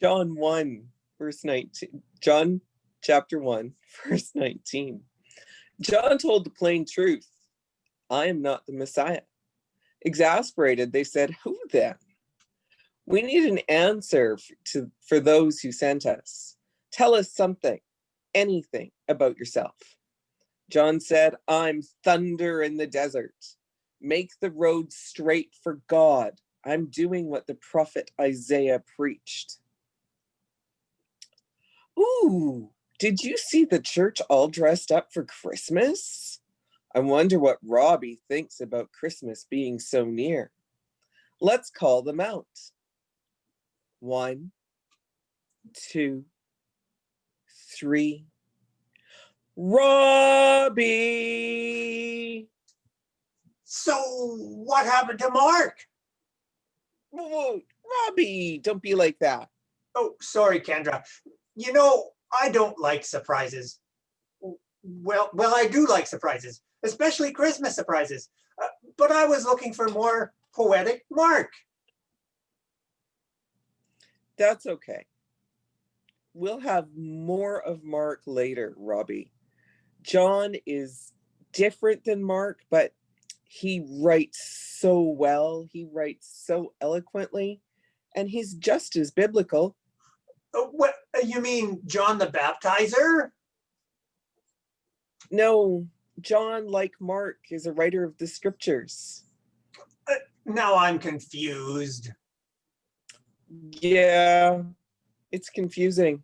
John 1, verse 19. John chapter 1, verse 19. John told the plain truth. I am not the Messiah. Exasperated, they said, who then? We need an answer to, for those who sent us. Tell us something, anything about yourself. John said, I'm thunder in the desert. Make the road straight for God. I'm doing what the prophet Isaiah preached. Ooh, did you see the church all dressed up for Christmas? I wonder what Robbie thinks about Christmas being so near. Let's call them out. One, two, three. Robbie! So what happened to Mark? Whoa, Robbie, don't be like that. Oh, sorry, Kendra. You know, I don't like surprises. Well, well, I do like surprises, especially Christmas surprises. Uh, but I was looking for more poetic Mark. That's okay. We'll have more of Mark later, Robbie. John is different than Mark, but he writes so well. He writes so eloquently, and he's just as biblical. Uh, what uh, you mean, John the Baptizer? No, John, like Mark, is a writer of the scriptures. Uh, now I'm confused. Yeah, it's confusing.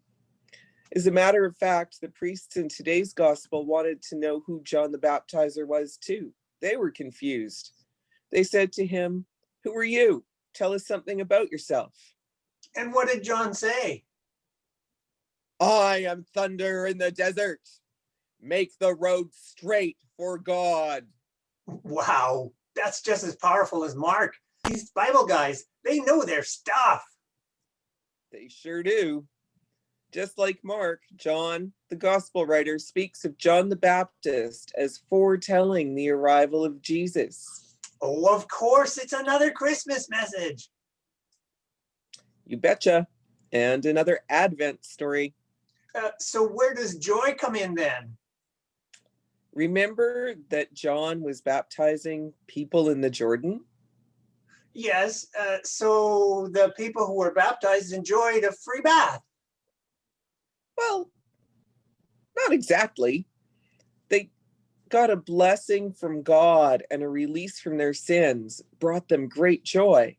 As a matter of fact, the priests in today's gospel wanted to know who John the Baptizer was too. They were confused. They said to him, who are you? Tell us something about yourself. And what did John say? I am thunder in the desert. Make the road straight for God. Wow, that's just as powerful as Mark. These Bible guys, they know their stuff. They sure do. Just like Mark, John, the gospel writer, speaks of John the Baptist as foretelling the arrival of Jesus. Oh, of course, it's another Christmas message. You betcha. And another Advent story. Uh, so where does joy come in then? Remember that John was baptizing people in the Jordan? Yes, uh, so the people who were baptized enjoyed a free bath. Well, not exactly. They got a blessing from God and a release from their sins, brought them great joy.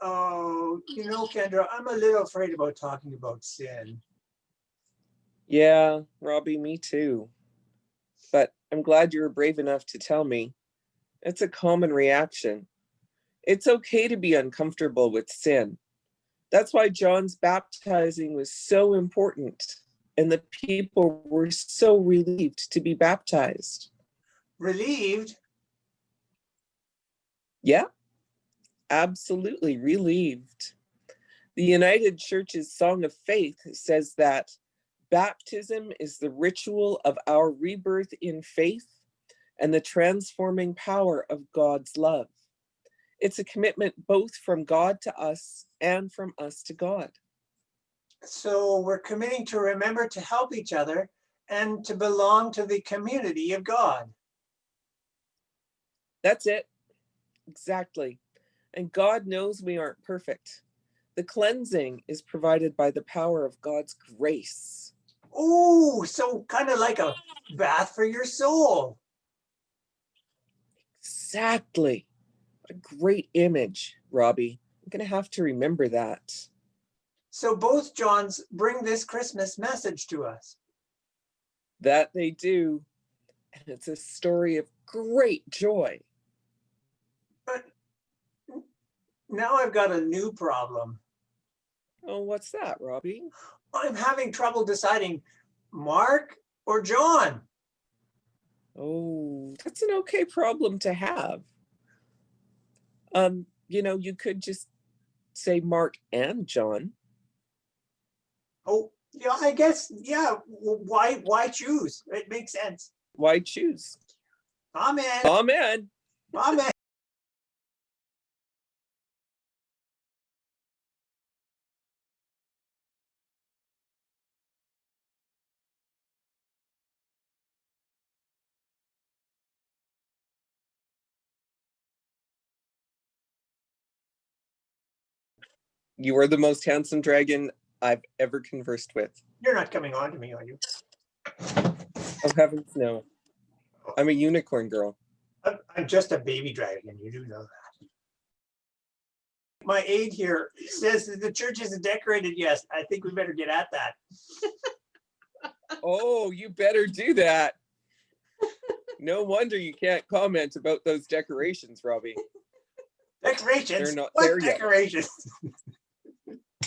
Oh, you know, Kendra, I'm a little afraid about talking about sin. Yeah, Robbie, me too. But I'm glad you were brave enough to tell me. It's a common reaction. It's okay to be uncomfortable with sin. That's why John's baptizing was so important and the people were so relieved to be baptized. Relieved? Yeah, absolutely relieved. The United Church's Song of Faith says that baptism is the ritual of our rebirth in faith and the transforming power of God's love. It's a commitment both from God to us and from us to God. So we're committing to remember to help each other and to belong to the community of God. That's it. Exactly. And God knows we aren't perfect. The cleansing is provided by the power of God's grace. Oh, so kind of like a bath for your soul. Exactly. A great image, Robbie. I'm going to have to remember that. So both Johns bring this Christmas message to us. That they do. And it's a story of great joy. But now I've got a new problem. Oh, what's that, Robbie? I'm having trouble deciding Mark or John. Oh, that's an okay problem to have. Um, you know, you could just say Mark and John. Oh, yeah, I guess, yeah, why, why choose? It makes sense. Why choose? Amen. Amen. Amen. You are the most handsome dragon I've ever conversed with. You're not coming on to me, are you? Oh heavens, no. Oh. I'm a unicorn girl. I'm, I'm just a baby dragon. You do know that. My aide here says that the church isn't decorated. Yes, I think we better get at that. Oh, you better do that. No wonder you can't comment about those decorations, Robbie. Decorations? not What there yet. decorations?